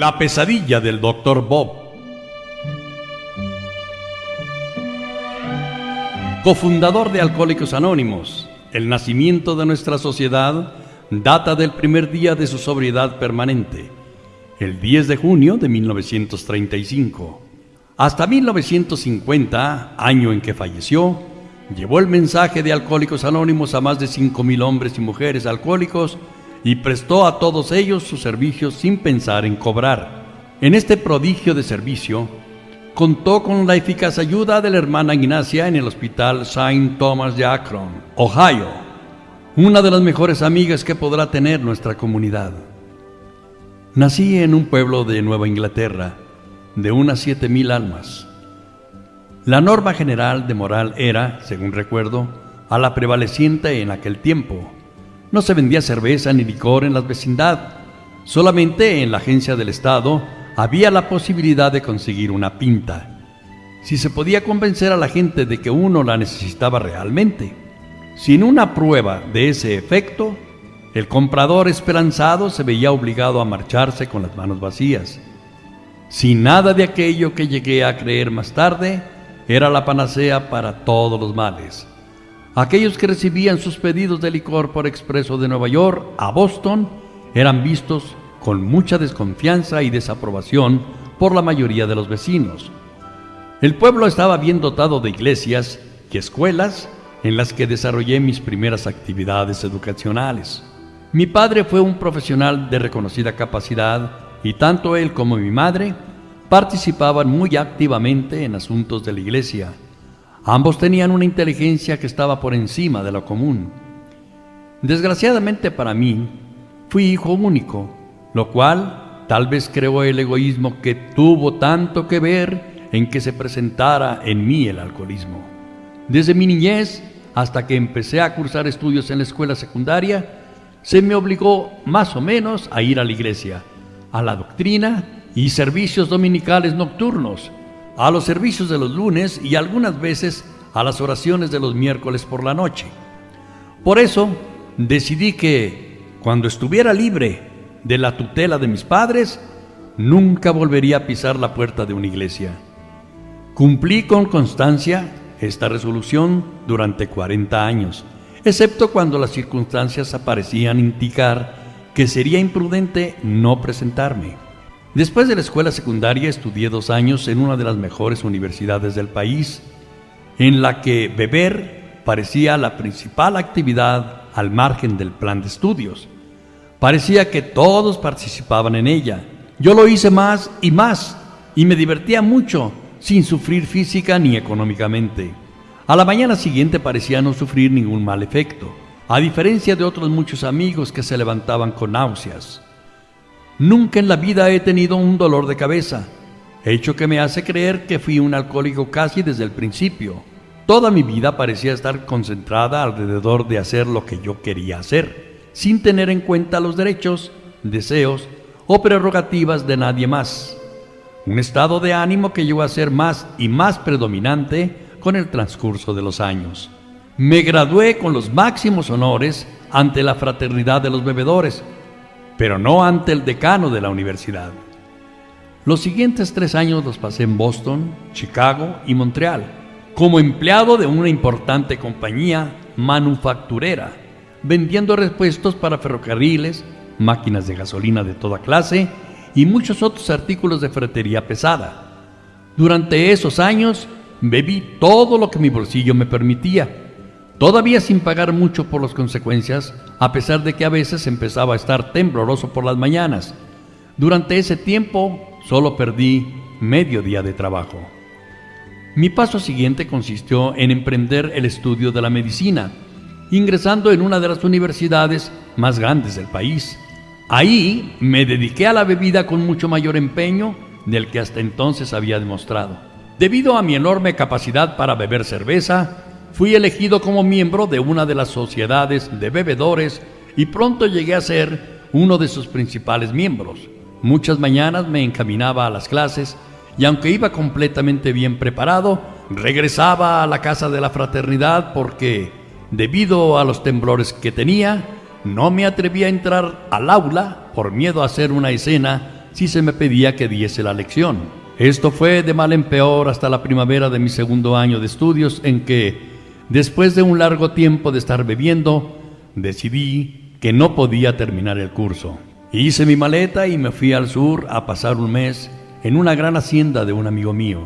La pesadilla del Dr. Bob. Cofundador de Alcohólicos Anónimos, el nacimiento de nuestra sociedad data del primer día de su sobriedad permanente, el 10 de junio de 1935. Hasta 1950, año en que falleció, llevó el mensaje de Alcohólicos Anónimos a más de 5.000 hombres y mujeres alcohólicos y prestó a todos ellos sus servicios sin pensar en cobrar. En este prodigio de servicio, contó con la eficaz ayuda de la hermana Ignacia en el hospital St. Thomas de Akron, Ohio, una de las mejores amigas que podrá tener nuestra comunidad. Nací en un pueblo de Nueva Inglaterra, de unas siete mil almas. La norma general de moral era, según recuerdo, a la prevaleciente en aquel tiempo, no se vendía cerveza ni licor en la vecindad. Solamente en la agencia del Estado había la posibilidad de conseguir una pinta. Si se podía convencer a la gente de que uno la necesitaba realmente. Sin una prueba de ese efecto, el comprador esperanzado se veía obligado a marcharse con las manos vacías. Sin nada de aquello que llegué a creer más tarde, era la panacea para todos los males. Aquellos que recibían sus pedidos de licor por expreso de Nueva York a Boston eran vistos con mucha desconfianza y desaprobación por la mayoría de los vecinos. El pueblo estaba bien dotado de iglesias y escuelas en las que desarrollé mis primeras actividades educacionales. Mi padre fue un profesional de reconocida capacidad y tanto él como mi madre participaban muy activamente en asuntos de la iglesia Ambos tenían una inteligencia que estaba por encima de lo común. Desgraciadamente para mí, fui hijo único, lo cual tal vez creó el egoísmo que tuvo tanto que ver en que se presentara en mí el alcoholismo. Desde mi niñez hasta que empecé a cursar estudios en la escuela secundaria, se me obligó más o menos a ir a la iglesia, a la doctrina y servicios dominicales nocturnos, a los servicios de los lunes y algunas veces a las oraciones de los miércoles por la noche. Por eso decidí que cuando estuviera libre de la tutela de mis padres, nunca volvería a pisar la puerta de una iglesia. Cumplí con constancia esta resolución durante 40 años, excepto cuando las circunstancias aparecían indicar que sería imprudente no presentarme. Después de la escuela secundaria estudié dos años en una de las mejores universidades del país, en la que beber parecía la principal actividad al margen del plan de estudios. Parecía que todos participaban en ella. Yo lo hice más y más y me divertía mucho sin sufrir física ni económicamente. A la mañana siguiente parecía no sufrir ningún mal efecto, a diferencia de otros muchos amigos que se levantaban con náuseas. Nunca en la vida he tenido un dolor de cabeza, hecho que me hace creer que fui un alcohólico casi desde el principio. Toda mi vida parecía estar concentrada alrededor de hacer lo que yo quería hacer, sin tener en cuenta los derechos, deseos o prerrogativas de nadie más. Un estado de ánimo que llegó a ser más y más predominante con el transcurso de los años. Me gradué con los máximos honores ante la fraternidad de los bebedores, pero no ante el decano de la universidad. Los siguientes tres años los pasé en Boston, Chicago y Montreal, como empleado de una importante compañía manufacturera, vendiendo repuestos para ferrocarriles, máquinas de gasolina de toda clase y muchos otros artículos de ferretería pesada. Durante esos años bebí todo lo que mi bolsillo me permitía, todavía sin pagar mucho por las consecuencias, a pesar de que a veces empezaba a estar tembloroso por las mañanas. Durante ese tiempo solo perdí medio día de trabajo. Mi paso siguiente consistió en emprender el estudio de la medicina, ingresando en una de las universidades más grandes del país. Ahí me dediqué a la bebida con mucho mayor empeño del que hasta entonces había demostrado. Debido a mi enorme capacidad para beber cerveza, Fui elegido como miembro de una de las sociedades de bebedores y pronto llegué a ser uno de sus principales miembros. Muchas mañanas me encaminaba a las clases y aunque iba completamente bien preparado, regresaba a la casa de la fraternidad porque, debido a los temblores que tenía, no me atrevía a entrar al aula por miedo a hacer una escena si se me pedía que diese la lección. Esto fue de mal en peor hasta la primavera de mi segundo año de estudios en que, después de un largo tiempo de estar bebiendo, decidí que no podía terminar el curso. Hice mi maleta y me fui al sur a pasar un mes en una gran hacienda de un amigo mío.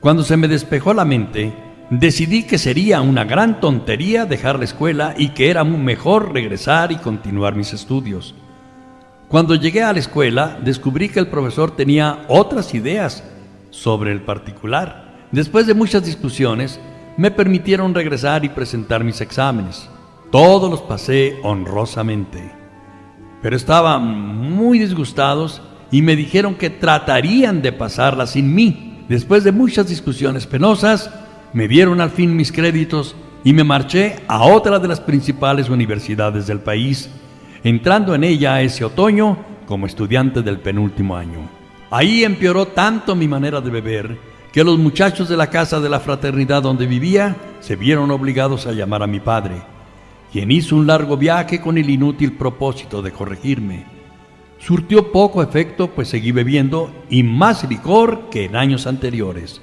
Cuando se me despejó la mente, decidí que sería una gran tontería dejar la escuela y que era mejor regresar y continuar mis estudios. Cuando llegué a la escuela, descubrí que el profesor tenía otras ideas sobre el particular. Después de muchas discusiones, me permitieron regresar y presentar mis exámenes. Todos los pasé honrosamente. Pero estaban muy disgustados y me dijeron que tratarían de pasarla sin mí. Después de muchas discusiones penosas, me dieron al fin mis créditos y me marché a otra de las principales universidades del país entrando en ella ese otoño como estudiante del penúltimo año. Ahí empeoró tanto mi manera de beber que los muchachos de la casa de la fraternidad donde vivía se vieron obligados a llamar a mi padre, quien hizo un largo viaje con el inútil propósito de corregirme. Surtió poco efecto, pues seguí bebiendo y más licor que en años anteriores.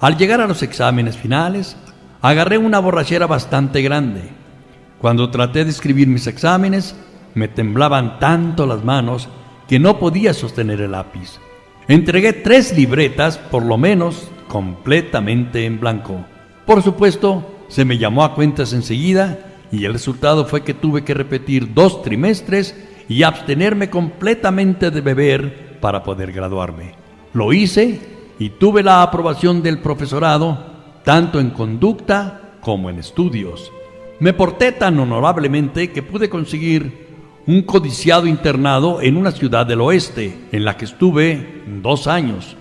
Al llegar a los exámenes finales, agarré una borrachera bastante grande cuando traté de escribir mis exámenes, me temblaban tanto las manos que no podía sostener el lápiz. Entregué tres libretas, por lo menos, completamente en blanco. Por supuesto, se me llamó a cuentas enseguida y el resultado fue que tuve que repetir dos trimestres y abstenerme completamente de beber para poder graduarme. Lo hice y tuve la aprobación del profesorado, tanto en conducta como en estudios. Me porté tan honorablemente que pude conseguir un codiciado internado en una ciudad del oeste, en la que estuve dos años.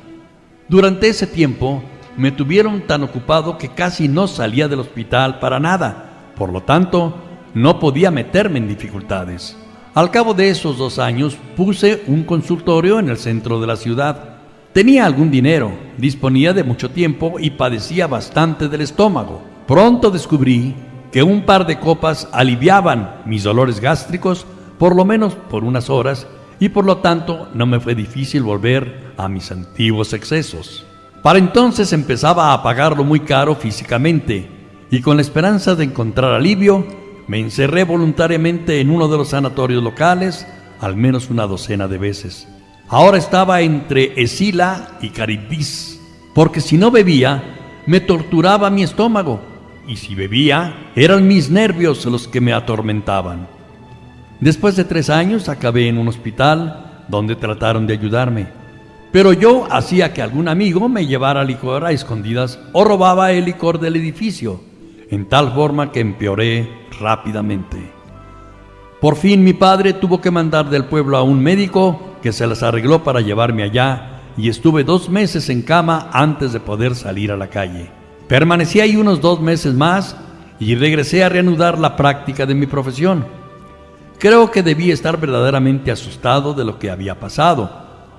Durante ese tiempo me tuvieron tan ocupado que casi no salía del hospital para nada, por lo tanto no podía meterme en dificultades. Al cabo de esos dos años puse un consultorio en el centro de la ciudad. Tenía algún dinero, disponía de mucho tiempo y padecía bastante del estómago. Pronto descubrí que un par de copas aliviaban mis dolores gástricos por lo menos por unas horas y por lo tanto no me fue difícil volver a mis antiguos excesos. Para entonces empezaba a pagarlo muy caro físicamente y con la esperanza de encontrar alivio me encerré voluntariamente en uno de los sanatorios locales al menos una docena de veces. Ahora estaba entre Esila y Caribdis, porque si no bebía me torturaba mi estómago y si bebía, eran mis nervios los que me atormentaban. Después de tres años acabé en un hospital donde trataron de ayudarme, pero yo hacía que algún amigo me llevara licor a escondidas o robaba el licor del edificio, en tal forma que empeoré rápidamente. Por fin mi padre tuvo que mandar del pueblo a un médico que se las arregló para llevarme allá y estuve dos meses en cama antes de poder salir a la calle. Permanecí ahí unos dos meses más y regresé a reanudar la práctica de mi profesión. Creo que debí estar verdaderamente asustado de lo que había pasado,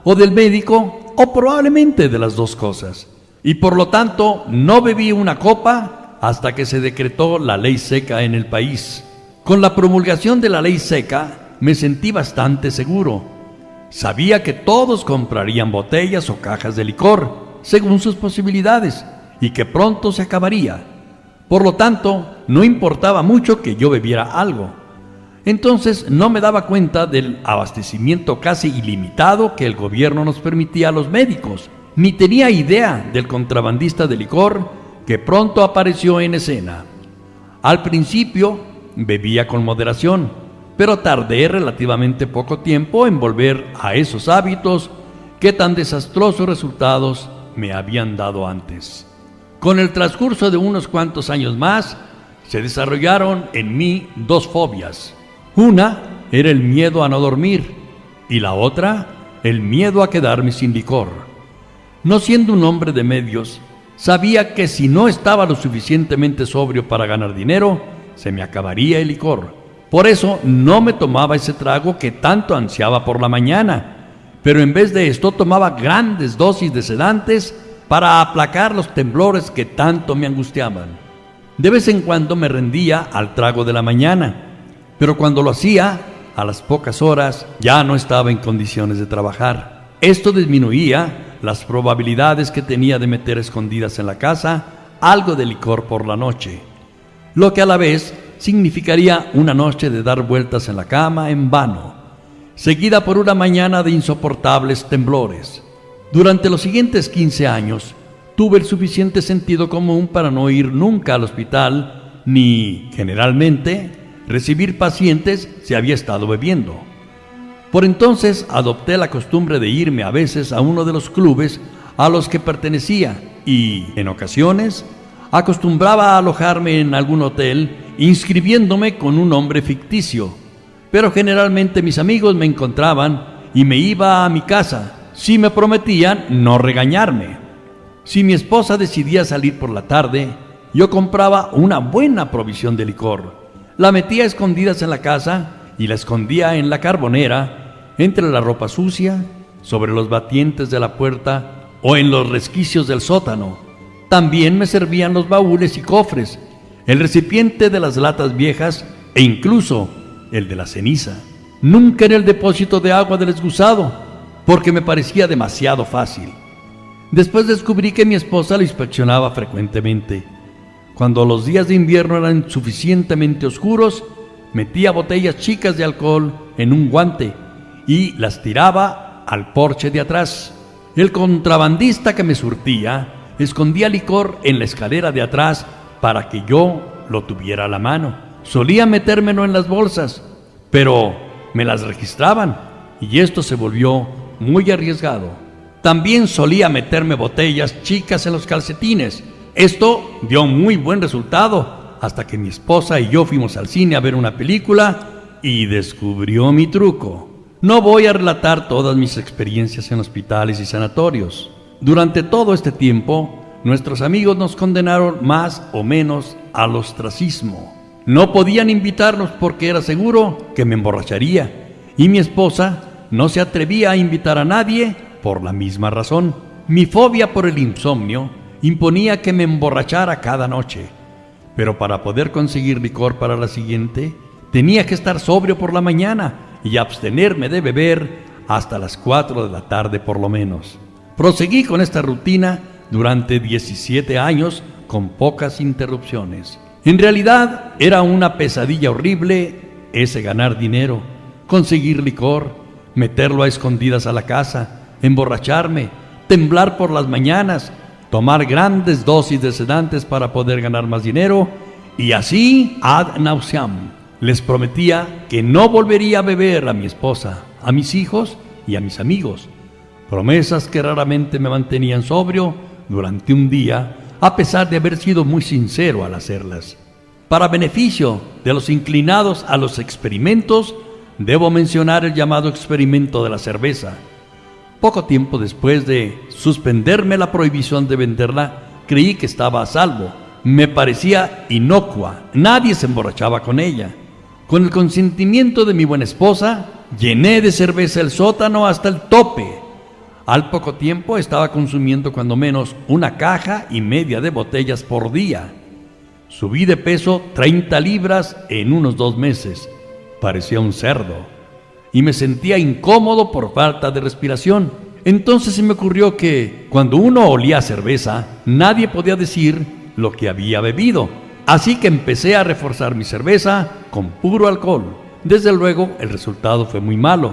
o del médico, o probablemente de las dos cosas. Y por lo tanto no bebí una copa hasta que se decretó la ley seca en el país. Con la promulgación de la ley seca me sentí bastante seguro. Sabía que todos comprarían botellas o cajas de licor, según sus posibilidades y que pronto se acabaría. Por lo tanto, no importaba mucho que yo bebiera algo. Entonces no me daba cuenta del abastecimiento casi ilimitado que el gobierno nos permitía a los médicos, ni tenía idea del contrabandista de licor que pronto apareció en escena. Al principio bebía con moderación, pero tardé relativamente poco tiempo en volver a esos hábitos que tan desastrosos resultados me habían dado antes. Con el transcurso de unos cuantos años más, se desarrollaron en mí dos fobias. Una era el miedo a no dormir y la otra el miedo a quedarme sin licor. No siendo un hombre de medios, sabía que si no estaba lo suficientemente sobrio para ganar dinero, se me acabaría el licor. Por eso no me tomaba ese trago que tanto ansiaba por la mañana, pero en vez de esto tomaba grandes dosis de sedantes para aplacar los temblores que tanto me angustiaban. De vez en cuando me rendía al trago de la mañana, pero cuando lo hacía, a las pocas horas ya no estaba en condiciones de trabajar. Esto disminuía las probabilidades que tenía de meter escondidas en la casa algo de licor por la noche, lo que a la vez significaría una noche de dar vueltas en la cama en vano, seguida por una mañana de insoportables temblores. Durante los siguientes 15 años, tuve el suficiente sentido común para no ir nunca al hospital, ni, generalmente, recibir pacientes si había estado bebiendo. Por entonces adopté la costumbre de irme a veces a uno de los clubes a los que pertenecía y, en ocasiones, acostumbraba a alojarme en algún hotel inscribiéndome con un nombre ficticio. Pero generalmente mis amigos me encontraban y me iba a mi casa si me prometían no regañarme. Si mi esposa decidía salir por la tarde, yo compraba una buena provisión de licor. La metía escondidas en la casa y la escondía en la carbonera, entre la ropa sucia, sobre los batientes de la puerta o en los resquicios del sótano. También me servían los baúles y cofres, el recipiente de las latas viejas e incluso el de la ceniza. Nunca en el depósito de agua del excusado, porque me parecía demasiado fácil. Después descubrí que mi esposa lo inspeccionaba frecuentemente. Cuando los días de invierno eran suficientemente oscuros, metía botellas chicas de alcohol en un guante y las tiraba al porche de atrás. El contrabandista que me surtía escondía licor en la escalera de atrás para que yo lo tuviera a la mano. Solía metérmelo en las bolsas, pero me las registraban y esto se volvió muy arriesgado. También solía meterme botellas chicas en los calcetines. Esto dio muy buen resultado hasta que mi esposa y yo fuimos al cine a ver una película y descubrió mi truco. No voy a relatar todas mis experiencias en hospitales y sanatorios. Durante todo este tiempo, nuestros amigos nos condenaron más o menos al ostracismo. No podían invitarnos porque era seguro que me emborracharía y mi esposa no se atrevía a invitar a nadie por la misma razón. Mi fobia por el insomnio imponía que me emborrachara cada noche, pero para poder conseguir licor para la siguiente, tenía que estar sobrio por la mañana y abstenerme de beber hasta las 4 de la tarde por lo menos. Proseguí con esta rutina durante 17 años con pocas interrupciones. En realidad era una pesadilla horrible ese ganar dinero, conseguir licor, meterlo a escondidas a la casa, emborracharme, temblar por las mañanas, tomar grandes dosis de sedantes para poder ganar más dinero y así ad nauseam. Les prometía que no volvería a beber a mi esposa, a mis hijos y a mis amigos. Promesas que raramente me mantenían sobrio durante un día, a pesar de haber sido muy sincero al hacerlas. Para beneficio de los inclinados a los experimentos, debo mencionar el llamado experimento de la cerveza. Poco tiempo después de suspenderme la prohibición de venderla, creí que estaba a salvo. Me parecía inocua, nadie se emborrachaba con ella. Con el consentimiento de mi buena esposa, llené de cerveza el sótano hasta el tope. Al poco tiempo estaba consumiendo cuando menos una caja y media de botellas por día. Subí de peso 30 libras en unos dos meses parecía un cerdo y me sentía incómodo por falta de respiración. Entonces se me ocurrió que cuando uno olía cerveza, nadie podía decir lo que había bebido. Así que empecé a reforzar mi cerveza con puro alcohol. Desde luego el resultado fue muy malo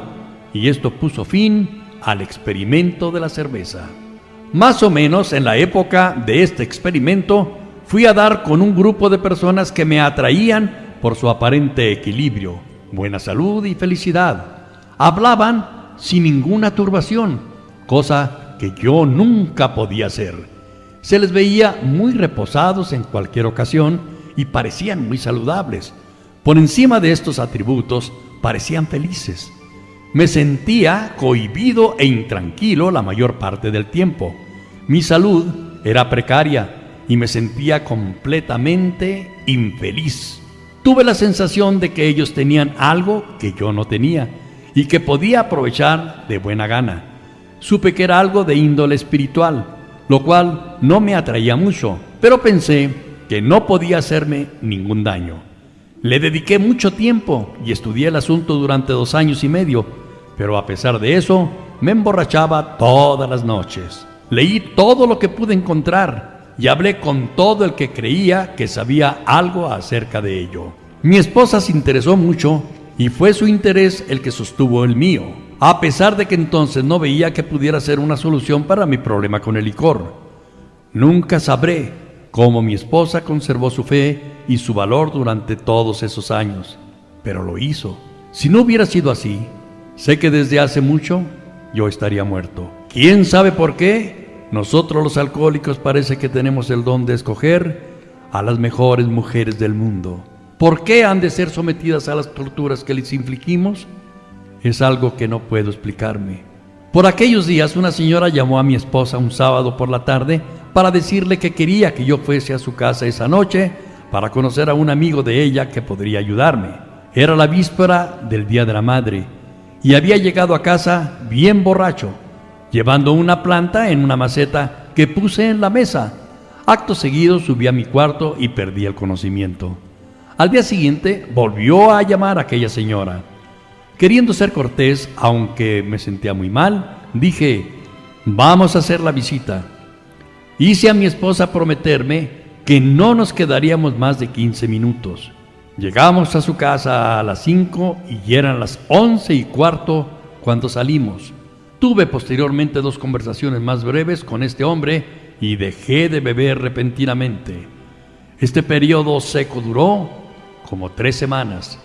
y esto puso fin al experimento de la cerveza. Más o menos en la época de este experimento fui a dar con un grupo de personas que me atraían por su aparente equilibrio buena salud y felicidad. Hablaban sin ninguna turbación, cosa que yo nunca podía hacer. Se les veía muy reposados en cualquier ocasión y parecían muy saludables. Por encima de estos atributos, parecían felices. Me sentía cohibido e intranquilo la mayor parte del tiempo. Mi salud era precaria y me sentía completamente infeliz. Tuve la sensación de que ellos tenían algo que yo no tenía y que podía aprovechar de buena gana. Supe que era algo de índole espiritual, lo cual no me atraía mucho, pero pensé que no podía hacerme ningún daño. Le dediqué mucho tiempo y estudié el asunto durante dos años y medio, pero a pesar de eso, me emborrachaba todas las noches. Leí todo lo que pude encontrar y hablé con todo el que creía que sabía algo acerca de ello. Mi esposa se interesó mucho y fue su interés el que sostuvo el mío, a pesar de que entonces no veía que pudiera ser una solución para mi problema con el licor. Nunca sabré cómo mi esposa conservó su fe y su valor durante todos esos años, pero lo hizo. Si no hubiera sido así, sé que desde hace mucho yo estaría muerto. ¿Quién sabe por qué? Nosotros los alcohólicos parece que tenemos el don de escoger a las mejores mujeres del mundo. ¿Por qué han de ser sometidas a las torturas que les infligimos? Es algo que no puedo explicarme. Por aquellos días una señora llamó a mi esposa un sábado por la tarde para decirle que quería que yo fuese a su casa esa noche para conocer a un amigo de ella que podría ayudarme. Era la víspera del Día de la Madre y había llegado a casa bien borracho, llevando una planta en una maceta que puse en la mesa. Acto seguido subí a mi cuarto y perdí el conocimiento. Al día siguiente volvió a llamar a aquella señora. Queriendo ser cortés, aunque me sentía muy mal, dije, vamos a hacer la visita. Hice a mi esposa prometerme que no nos quedaríamos más de 15 minutos. Llegamos a su casa a las 5 y eran las 11 y cuarto cuando salimos. Tuve posteriormente dos conversaciones más breves con este hombre y dejé de beber repentinamente. Este periodo seco duró como tres semanas.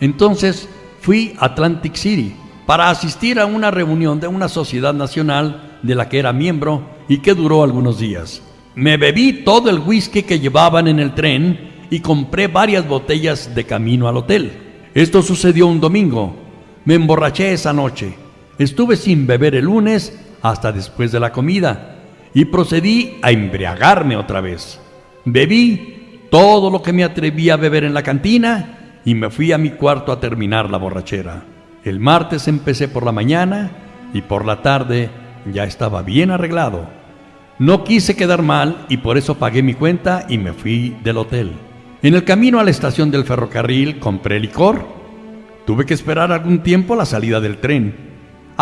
Entonces fui a Atlantic City para asistir a una reunión de una sociedad nacional de la que era miembro y que duró algunos días. Me bebí todo el whisky que llevaban en el tren y compré varias botellas de camino al hotel. Esto sucedió un domingo. Me emborraché esa noche. Estuve sin beber el lunes hasta después de la comida y procedí a embriagarme otra vez. Bebí todo lo que me atreví a beber en la cantina y me fui a mi cuarto a terminar la borrachera. El martes empecé por la mañana y por la tarde ya estaba bien arreglado. No quise quedar mal y por eso pagué mi cuenta y me fui del hotel. En el camino a la estación del ferrocarril compré licor. Tuve que esperar algún tiempo la salida del tren.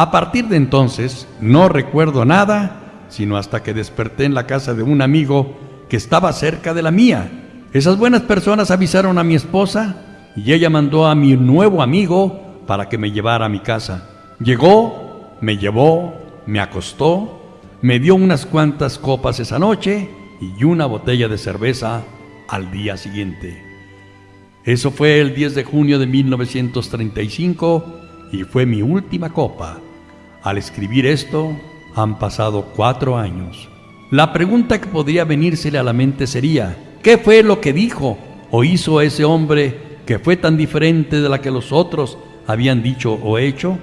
A partir de entonces no recuerdo nada, sino hasta que desperté en la casa de un amigo que estaba cerca de la mía. Esas buenas personas avisaron a mi esposa y ella mandó a mi nuevo amigo para que me llevara a mi casa. Llegó, me llevó, me acostó me dio unas cuantas copas esa noche y una botella de cerveza al día siguiente. Eso fue el 10 de junio de 1935 y fue mi última copa. Al escribir esto, han pasado cuatro años. La pregunta que podría venírsele a la mente sería, ¿qué fue lo que dijo o hizo ese hombre que fue tan diferente de la que los otros habían dicho o hecho?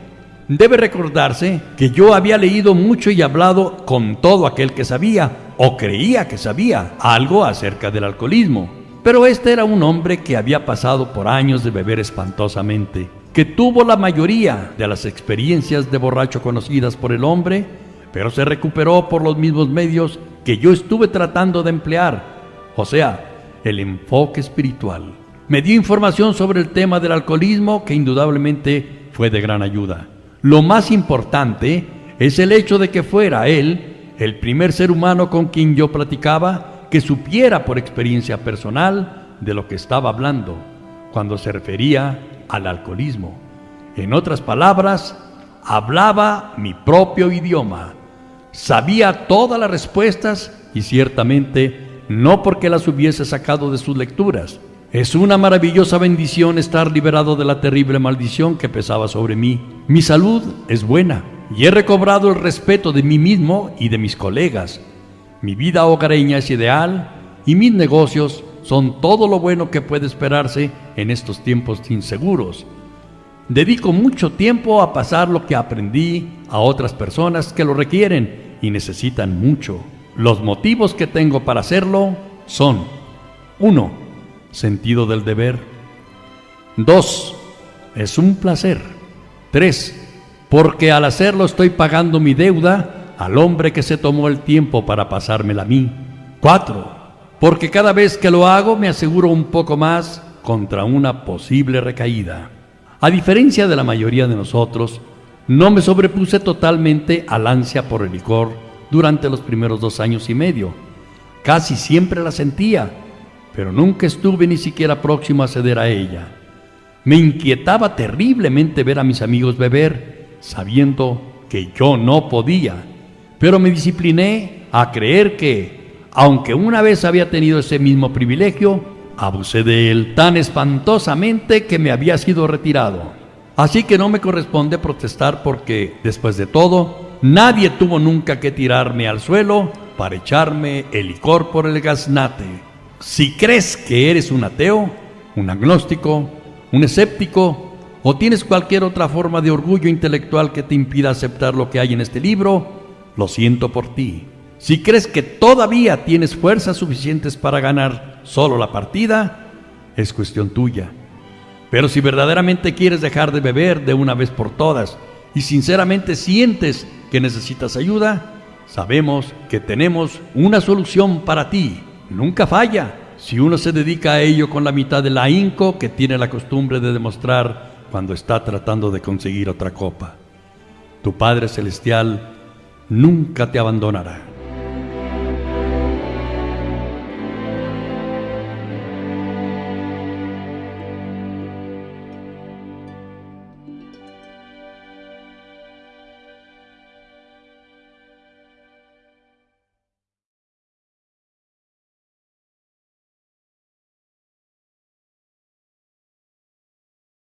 Debe recordarse que yo había leído mucho y hablado con todo aquel que sabía o creía que sabía algo acerca del alcoholismo. Pero este era un hombre que había pasado por años de beber espantosamente, que tuvo la mayoría de las experiencias de borracho conocidas por el hombre, pero se recuperó por los mismos medios que yo estuve tratando de emplear, o sea, el enfoque espiritual. Me dio información sobre el tema del alcoholismo que indudablemente fue de gran ayuda. Lo más importante es el hecho de que fuera él el primer ser humano con quien yo platicaba que supiera por experiencia personal de lo que estaba hablando cuando se refería al alcoholismo. En otras palabras, hablaba mi propio idioma, sabía todas las respuestas y ciertamente no porque las hubiese sacado de sus lecturas, es una maravillosa bendición estar liberado de la terrible maldición que pesaba sobre mí. Mi salud es buena y he recobrado el respeto de mí mismo y de mis colegas. Mi vida hogareña es ideal y mis negocios son todo lo bueno que puede esperarse en estos tiempos inseguros. Dedico mucho tiempo a pasar lo que aprendí a otras personas que lo requieren y necesitan mucho. Los motivos que tengo para hacerlo son 1 sentido del deber. 2. Es un placer. 3. Porque al hacerlo estoy pagando mi deuda al hombre que se tomó el tiempo para pasármela a mí. 4. Porque cada vez que lo hago me aseguro un poco más contra una posible recaída. A diferencia de la mayoría de nosotros, no me sobrepuse totalmente al ansia por el licor durante los primeros dos años y medio. Casi siempre la sentía, pero nunca estuve ni siquiera próximo a ceder a ella. Me inquietaba terriblemente ver a mis amigos beber, sabiendo que yo no podía, pero me discipliné a creer que, aunque una vez había tenido ese mismo privilegio, abusé de él tan espantosamente que me había sido retirado. Así que no me corresponde protestar porque, después de todo, nadie tuvo nunca que tirarme al suelo para echarme el licor por el gaznate. Si crees que eres un ateo, un agnóstico, un escéptico o tienes cualquier otra forma de orgullo intelectual que te impida aceptar lo que hay en este libro, lo siento por ti. Si crees que todavía tienes fuerzas suficientes para ganar solo la partida, es cuestión tuya. Pero si verdaderamente quieres dejar de beber de una vez por todas y sinceramente sientes que necesitas ayuda, sabemos que tenemos una solución para ti. Nunca falla si uno se dedica a ello con la mitad del ahínco que tiene la costumbre de demostrar cuando está tratando de conseguir otra copa. Tu Padre Celestial nunca te abandonará.